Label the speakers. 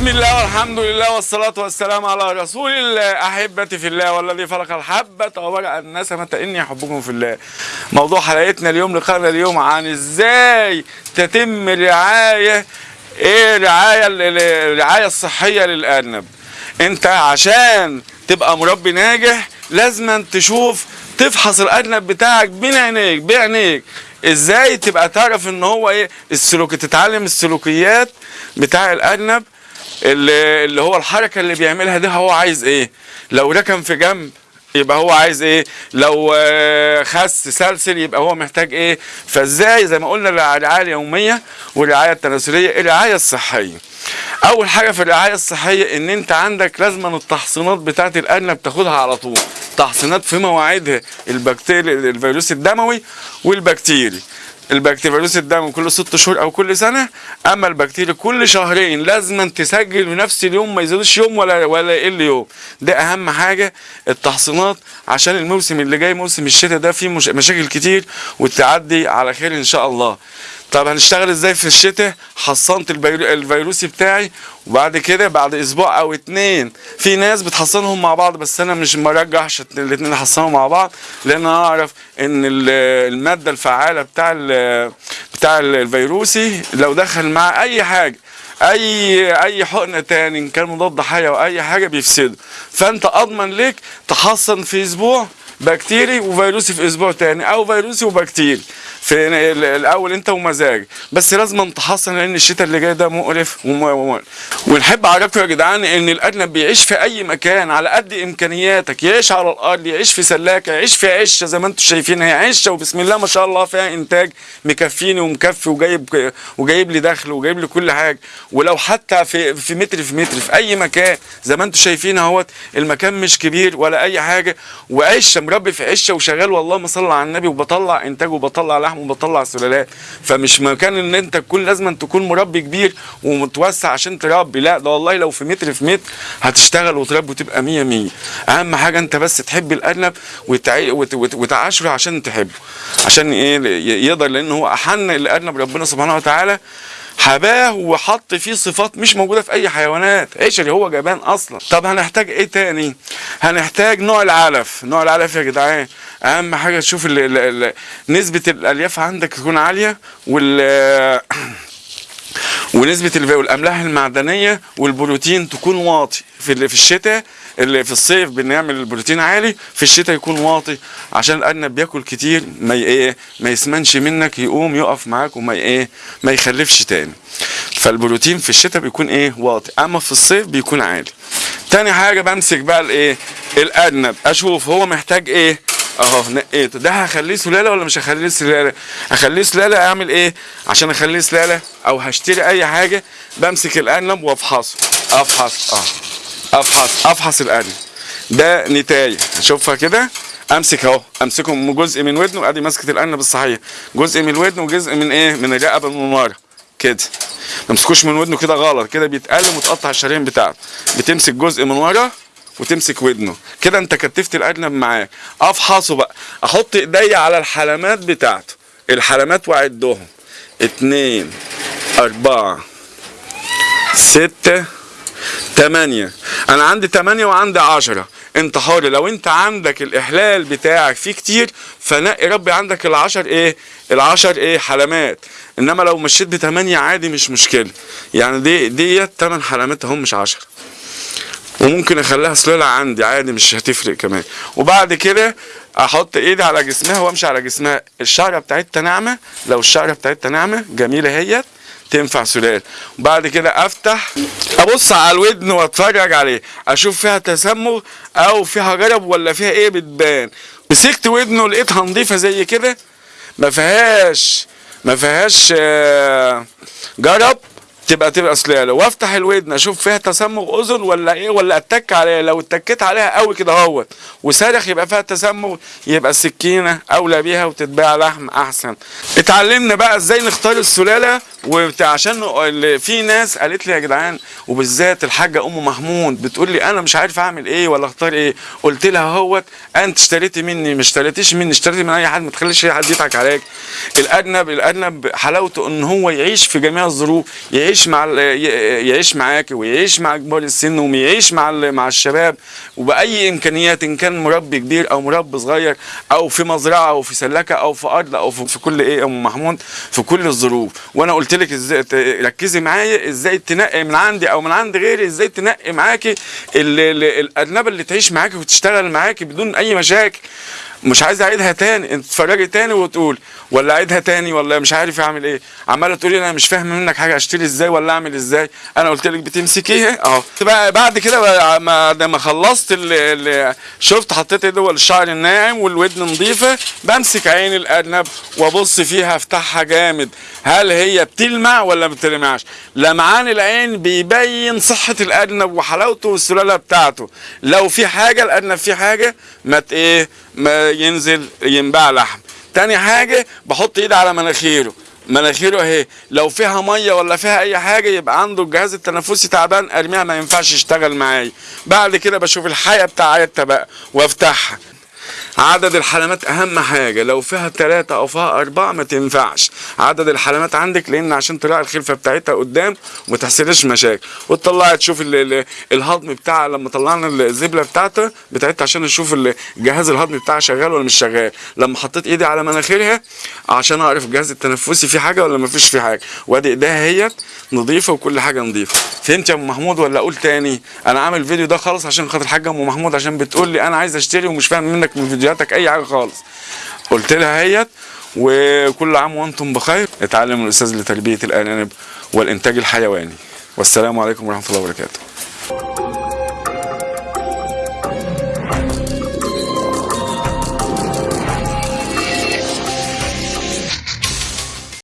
Speaker 1: بسم الله والحمد لله والصلاة والسلام على رسول الله. أحبتي في الله والذي فرق الحبة وبرأ النسمة. إني أحبكم في الله. موضوع حلقتنا اليوم لقاءنا اليوم عن إزاي تتم الرعاية إيه رعاية الرعاية الصحية للأرنب. أنت عشان تبقى مربي ناجح لازم تشوف تفحص الأرنب بتاعك بين عينيك بعينيك. إزاي تبقى تعرف إن هو إيه؟ السلوك تتعلم السلوكيات بتاع الأرنب. اللي, اللي هو الحركة اللي بيعملها دي هو عايز إيه؟ لو ركن في جنب يبقى هو عايز إيه؟ لو آه، خس سلسل يبقى هو محتاج إيه؟ فإزاي؟ زي ما قلنا الرعاية اليومية والرعاية التناسلية الرعاية الصحية. أول حاجة في الرعاية الصحية إن أنت عندك لازما التحصينات بتاعة الارنب تاخدها على طول. تحصينات في مواعيدها البكتيري الفيروس الدموي والبكتيري. البكتيريا فيروس الدم كل ست شهور أو كل سنة أما البكتيريا كل شهرين لازم تسجل بنفس اليوم ما يزيدوش يوم ولا ولا يقل يوم. ده أهم حاجة التحصينات عشان الموسم اللي جاي موسم الشتاء ده فيه مش مشاكل كتير وتعدي على خير إن شاء الله. طب هنشتغل إزاي في الشتاء؟ حصنت الفيرو- الفيروسي بتاعي وبعد كده بعد أسبوع أو اتنين في ناس بتحصنهم مع بعض بس أنا مش مرجحش الاتنين احصنهم مع بعض لأن أنا أعرف إن ال- المادة الفعالة بتاع بتاع ال- الفيروسي لو دخل مع أي حاجة اي أي حقنه تاني إن كان مضاد حيوي أو أي حاجة بيفسده. فأنت أضمن ليك تحصن في أسبوع بكتيري وفيروسي في أسبوع تاني أو فيروسي وبكتيري. في ال- الأول أنت ومزاج بس لازم تحصن لأن الشتاء اللي جاي ده مقرف ونحب أعرفكم يا جدعان إن الارنب بيعيش في أي مكان على قد إمكانياتك. يعيش على الأرض يعيش في سلاكه يعيش في عشه زي ما أنتم شايفين هي عشه وبسم الله ما شاء الله فيها إنتاج مكفيني ومكفي وجايب وجايب لي دخل وجايب لي كل حاجة. ولو حتى في في متر في متر في أي مكان زي ما أنتم شايفين أهوت المكان مش كبير ولا أي حاجة. وعشه مربي في عشه وشغال والله ما صلى على النبي وبطلع إنتاج وبطلع لحم وبطلع سلالات فمش مكان إن أنت تكون لازم تكون مربي كبير ومتوسع عشان تربي. لا ده والله لو في متر في متر هتشتغل وتربي وتبقى مية مية. أهم حاجة أنت بس تحب الأرنب وتع- وت- وت- وتعاشره عشان تحبه. عشان إيه؟ يقدر لأن هو أحن الأرنب ربنا سبحانه وتعالى حباه وحط فيه صفات مش موجودة في أي حيوانات. عشري هو جبان أصلا. طب هنحتاج إيه تاني؟ هنحتاج نوع العلف. نوع العلف يا جدعان أهم حاجة تشوف ال ال ال نسبة الألياف عندك تكون عالية وال ونسبة الف- الأملاح المعدنية والبروتين تكون واطي. في في الشتاء اللي في الصيف بنعمل البروتين عالي في الشتاء يكون واطي عشان الأرنب بياكل كتير ما إيه ما يسمنش منك يقوم يقف معاك وما إيه ما يخلفش تاني. فالبروتين في الشتاء بيكون إيه واطي أما في الصيف بيكون عالي. تاني حاجة بمسك بقى الإيه الأرنب. أشوف هو محتاج إيه اهو نقيته ده هخليه سلالة ولا مش هخليه سلالة؟ هخليه سلالة اعمل إيه؟ عشان اخليه سلالة أو هشتري اي حاجة بمسك الارنب وافحصه. افحص آه. افحص افحص الارنب ده نتايه اشوفها كده. امسك اهو. امسكه من جزء من ودنه ادي مسكة الارنب الصحيح. جزء من الودن وجزء من إيه؟ من الرقبة من ورا كده. ما تمسكوش من ودنه كده غلط. كده بيتقلم وتقطع الشرايين بتاعته بتمسك جزء من ورا وتمسك ودنه. كده انت كتفت الارنب معاك. أفحصه بقى. أحط إيديا على الحلمات بتاعته. الحلمات وأعدهم. اتنين أربعة ستة تمانية. أنا عندي تمانية وعندي عشرة. أنت حر. لو أنت عندك الإحلال بتاعك فيه كتير فنقي ربي عندك العشر إيه؟ العشر إيه؟ حلمات. إنما لو مشيت بتمانية عادي مش مشكلة. يعني دي ديت تمن حلمات اهم مش عشرة وممكن أخليها سلالة عندي عادي مش هتفرق كمان. وبعد كده أحط إيدي على جسمها وأمشي على جسمها. الشعرة بتاعتها ناعمة. لو الشعرة بتاعتها ناعمة جميلة هيت تنفع سلال وبعد كده أفتح أبص على الودن وأتفرج عليه. أشوف فيها تسمغ أو فيها جرب ولا فيها إيه بتبان. مسكت ودنه لقيتها نظيفة زي كده. ما فيهاش ما فيهاش آه، جرب. تبقى تبقى سلاله وافتح الودن أشوف فيها تسمغ أذن ولا إيه ولا أتك عليها لو اتكيت عليها قوي كده اهوت وصارخ يبقى فيها تسمغ يبقى السكينة أولى بيها وتتباع لحم أحسن. اتعلمنا بقى إزاي نختار السلالة وعشان في ناس قالت لي يا جدعان وبالذات الحاجة أم محمود بتقول لي أنا مش عارف أعمل إيه ولا أختار إيه. قلت لها أهوت أنت اشتريتي مني مش اشتريتيش مني اشتريتي من أي حد ما تخليش أي حد يضحك عليك. الأرنب الأرنب حلاوته إن هو يعيش في جميع الظروف يعيش يعيش مع يعيش معاك ويعيش مع كبار السن ويعيش مع مع الشباب وبأي إمكانيات إن كان مربي كبير أو مربي صغير أو في مزرعة أو في سلكة أو في أرض أو في كل إيه يا أم محمود في كل الظروف. وأنا قلت لك إزاي ركزي معايا إزاي تنقي من عندي أو من عند غيري إزاي تنقي معاكي ال- ال- الارنبه اللي تعيش معاكي وتشتغل معاكي بدون أي مشاكل. مش عايز اعيدها تاني انت تتفرجي تاني وتقول ولا اعيدها تاني ولا مش عارف اعمل إيه. عمالة تقولي أنا مش فاهم منك حاجة اشتري إزاي ولا اعمل إزاي؟ أنا قلت لك بتمسكيها اهو. بعد كده بقى ما خلصت اللي اللي شفت حطيت ايدي هو الشعر الناعم والودن نظيفة بمسك عين الأرنب وأبص فيها أفتحها جامد. هل هي بتلمع ولا ما بتلمعش؟ لمعان العين بيبين صحة الأرنب وحلاوته والسلالة بتاعته. لو في حاجة الأرنب فيه حاجة ما إيه ما ينزل ينباع لحم تاني حاجة بحط إيدي على مناخيره. مناخيره أهي لو فيها مية ولا فيها أي حاجة يبقى عنده الجهاز التنفسي تعبان أرميها ما ينفعش يشتغل معايا. بعد كده بشوف الحياة بتاعتها بقى وأفتحها. عدد الحلمات أهم حاجة لو فيها ثلاثة أو فيها أربعة ما تنفعش. عدد الحلمات عندك لأن عشان تراعي الخلفة بتاعتها قدام وما مشاكل. وتطلعي تشوف ال- ال- الهضم بتاعها لما طلعنا الزبلة بتاعتها بتاعتها عشان نشوف ال- الجهاز الهضمي بتاعها شغال ولا مش شغال. لما حطيت إيدي على مناخيرها عشان أعرف الجهاز التنفسي فيه حاجة ولا ما فيش فيه حاجة. وأدي إيديها هي نظيفة وكل حاجة نظيفة. فهمت يا أم محمود ولا أقول تاني؟ أنا عامل فيديو ده خالص عشان خاطر حاجة أم محمود عشان بتقول لي أنا عايز أشتري ومش فاهم منك من فيديوهاتك أي حاجة خالص. قلت لها هيت وكل عام وأنتم بخير. اتعلم الأستاذ لتربيه الأرانب والإنتاج الحيواني. والسلام عليكم ورحمة الله وبركاته.